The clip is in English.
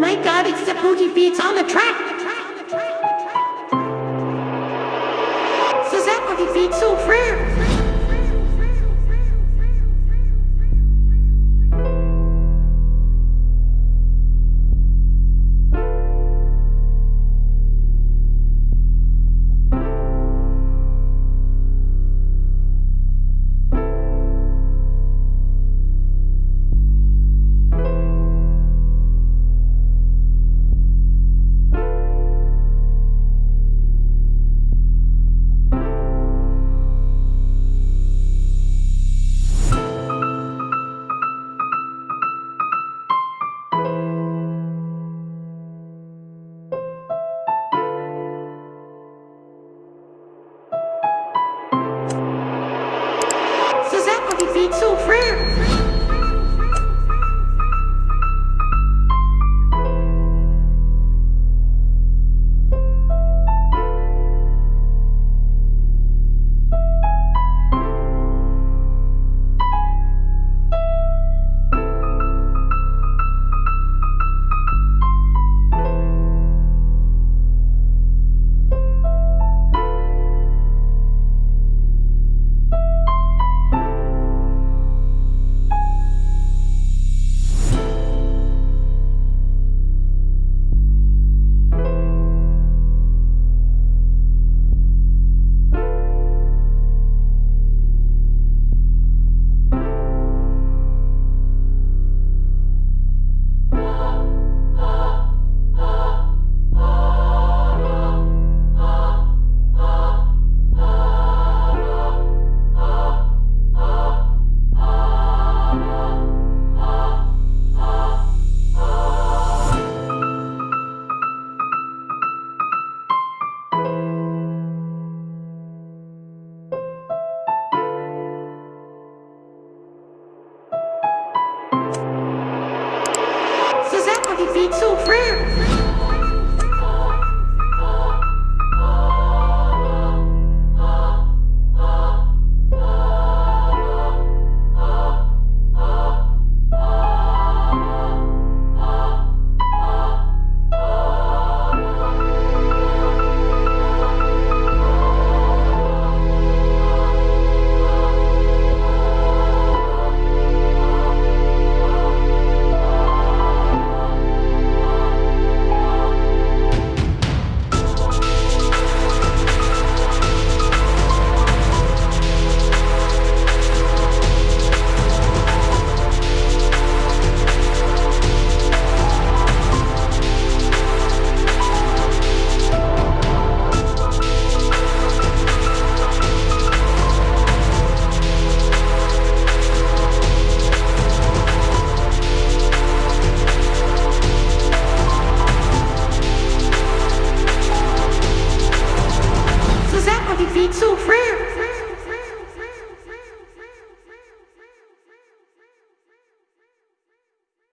my god, it's the booty beats on the track. So that booty beats so free. Booty so free. Booty so free. friend.